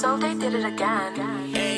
So they did it again.